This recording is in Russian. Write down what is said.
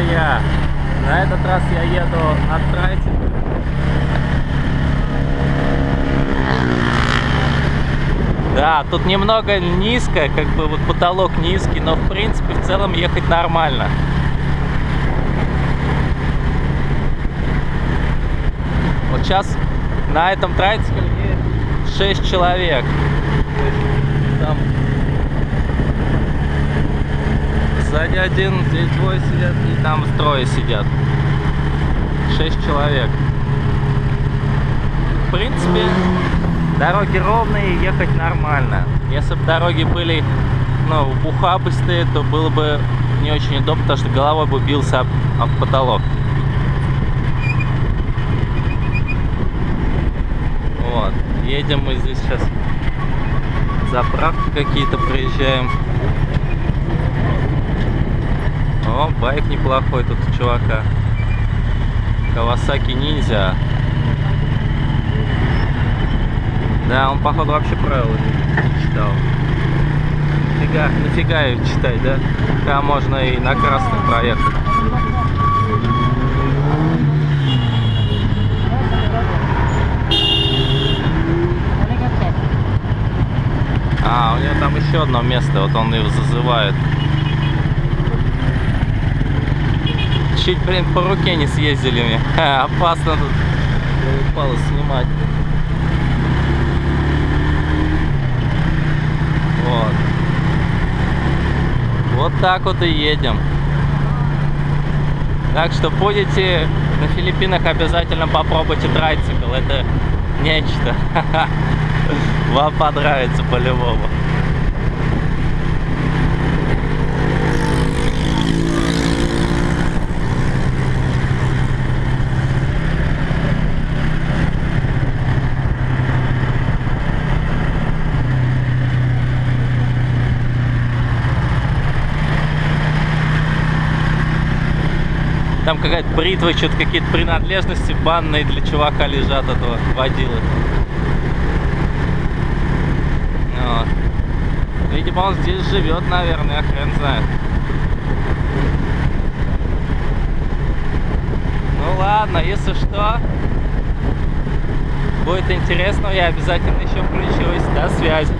я. На этот раз я еду от Трайтинга. Да, тут немного низко, как бы вот потолок низкий, но в принципе в целом ехать нормально. Вот сейчас на этом трайтике 6 человек. Там сзади один, здесь двое сидят, и там трое сидят. 6 человек. В принципе, дороги ровные, ехать нормально. Если бы дороги были, ну, ухабыстые, то было бы не очень удобно, потому что головой бы бился об, об потолок. Вот. Едем мы здесь сейчас. Заправки какие-то проезжаем. О, байк неплохой тут у чувака. Кавасаки ниндзя. Да, он походу вообще правила не читал. Нафига, нафига ее читать, да? Там можно и на красный проехать. А, у него там еще одно место, вот он его зазывает. Чуть, блин, по руке не съездили мне. Ха, опасно тут упало снимать. Вот. Вот так вот и едем. Так что будете на Филиппинах, обязательно попробуйте трайцикл. Это нечто. Вам понравится по-любому. Там какая-то бритва, что-то какие-то принадлежности банные для чувака лежат этого водилы. Вот. Видимо, он здесь живет, наверное, хрен знает. Ну ладно, если что, будет интересно, я обязательно еще включусь. До связи.